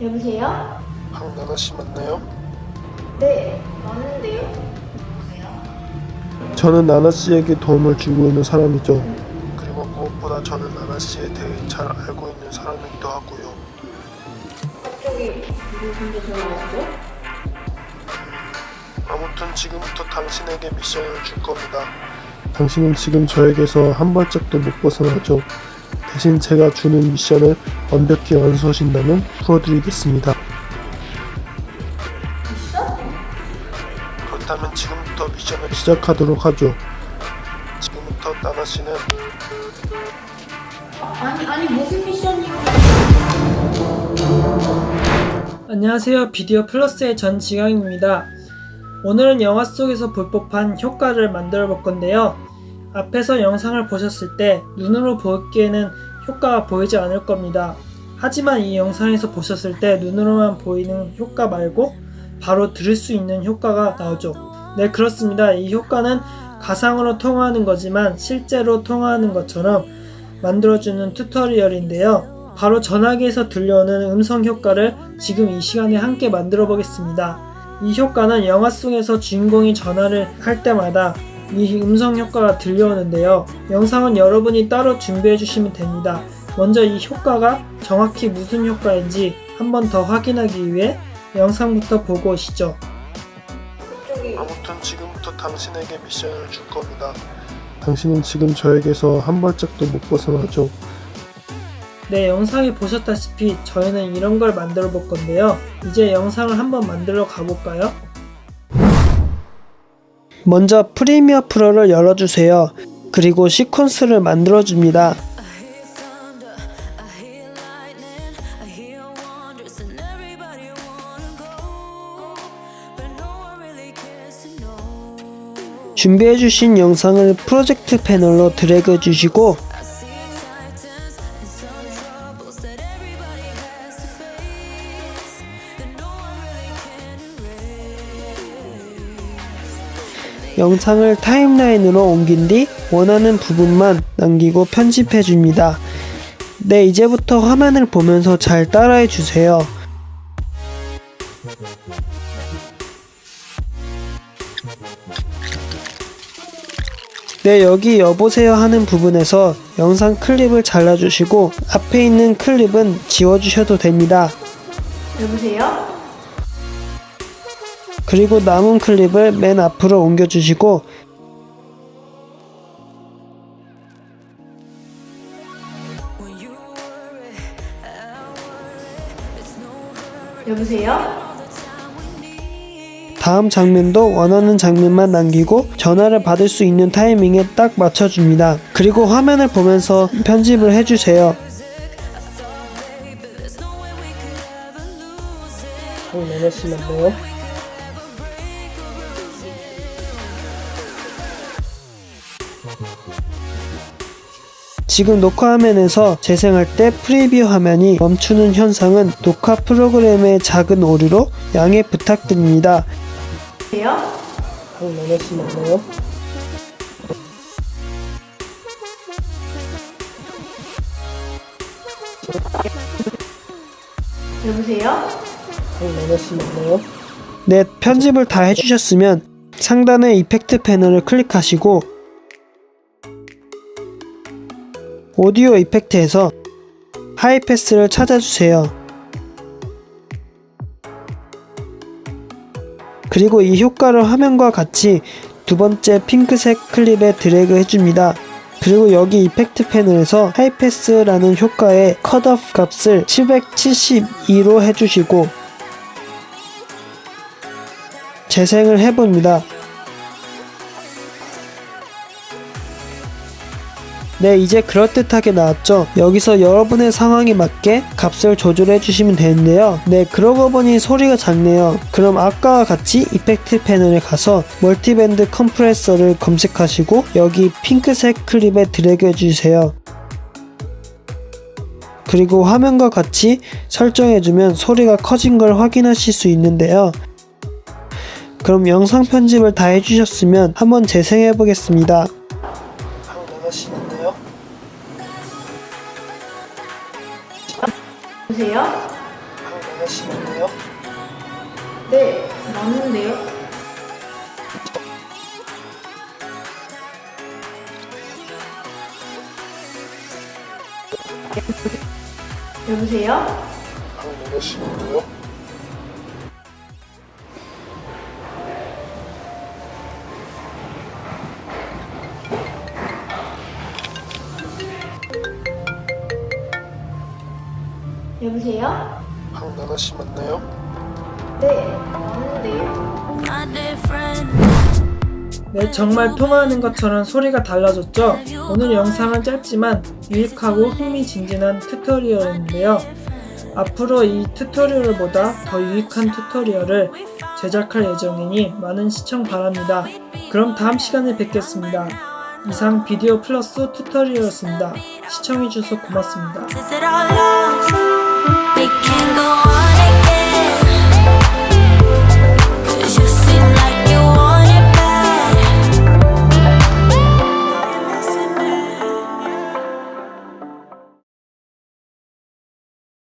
여보세요? 황나나 씨 맞나요? 네, 맞는데요? 누구세요? 저는 나나 씨에게 도움을 주고 있는 사람이죠. 그리고 무엇보다 저는 나나 씨에 대해 잘 알고 있는 사람이기도 하고요. 갑자기 전화하시죠? 아무튼 지금부터 당신에게 미션을 줄 겁니다. 당신은 지금 저에게서 한 발짝도 못 벗어나죠. 대신 제가 주는 미션을 완벽히 완수하신다면 풀어드리겠습니다. 그렇다면 지금부터 미션을 시작하도록 하죠. 지금부터 나나 씨는 아니, 아니, 무슨 미션이요? 안녕하세요. 비디오 플러스의 전 지강입니다. 오늘은 영화 속에서 볼 법한 효과를 만들어 볼 건데요. 앞에서 영상을 보셨을 때 눈으로 보기에는 효과가 보이지 않을 겁니다. 하지만 이 영상에서 보셨을 때 눈으로만 보이는 효과 말고 바로 들을 수 있는 효과가 나오죠. 네, 그렇습니다. 이 효과는 가상으로 통화하는 거지만 실제로 통화하는 것처럼 만들어주는 튜토리얼인데요. 바로 전화기에서 들려오는 음성 효과를 지금 이 시간에 함께 만들어 보겠습니다. 이 효과는 영화 속에서 주인공이 전화를 할 때마다 이 음성 효과가 들려오는데요. 영상은 여러분이 따로 준비해 주시면 됩니다. 먼저 이 효과가 정확히 무슨 효과인지 한 번 더 확인하기 위해 영상부터 보고 오시죠. 아무튼 지금부터 당신에게 미션을 줄 겁니다. 당신은 지금 저에게서 한 발짝도 못 벗어나죠. 네, 영상에 보셨다시피 저희는 이런 걸 만들어 볼 건데요. 이제 영상을 한번 만들어 가볼까요? 먼저 프리미어 프로를 열어주세요. 그리고 시퀀스를 만들어 줍니다. I hear thunder, I hear lightning, I hear wonders, and everybody wanna go, but no one really cares to know. 준비해주신 영상을 프로젝트 패널로 드래그 주시고 영상을 타임라인으로 옮긴 뒤 원하는 부분만 남기고 편집해 줍니다. 네, 이제부터 화면을 보면서 잘 따라해 주세요. 네, 여기 여보세요 하는 부분에서 영상 클립을 잘라주시고 앞에 있는 클립은 지워주셔도 됩니다. 여보세요? 그리고 남은 클립을 맨 앞으로 옮겨주시고 여보세요? 다음 장면도 원하는 장면만 남기고 전화를 받을 수 있는 타이밍에 딱 맞춰줍니다. 그리고 화면을 보면서 편집을 해주세요. Lose it. 어, 나나씨만요. 지금 녹화 화면에서 재생할 때 프리뷰 화면이 멈추는 현상은 녹화 프로그램의 작은 오류로 양해 부탁드립니다. 여보세요? 네, 편집을 다 해주셨으면 상단의 이펙트 패널을 클릭하시고 오디오 이펙트에서 하이패스를 찾아주세요. 그리고 이 효과를 화면과 같이 두 번째 핑크색 클립에 드래그 해줍니다. 그리고 여기 이펙트 패널에서 하이패스라는 효과의 컷오프 값을 772로 해주시고 재생을 해봅니다. 네, 이제 그럴듯하게 나왔죠? 여기서 여러분의 상황에 맞게 값을 조절해 주시면 되는데요. 네, 그러고 보니 소리가 작네요. 그럼 아까와 같이 effect panel에 가서 multiband compressor를 검색하시고 여기 핑크색 클립에 드래그 해주세요. 그리고 화면과 같이 설정해주면 소리가 커진 걸 확인하실 수 있는데요. 그럼 영상 편집을 다 해주셨으면 한번 재생해 보겠습니다. 보세요? 맞나요? 네, 맞는데요? 여보세요? 맞나요? 여보세요? 박나래 씨 맞나요? 네, 맞는데요? 네, 정말 통화하는 것처럼 소리가 달라졌죠? 오늘 영상은 짧지만 유익하고 흥미진진한 튜토리얼인데요. 앞으로 이 튜토리얼보다 더 유익한 튜토리얼을 제작할 예정이니 많은 시청 바랍니다. 그럼 다음 시간에 뵙겠습니다. 이상 비디오 플러스 튜토리얼이었습니다. 시청해주셔서 고맙습니다. it can go on.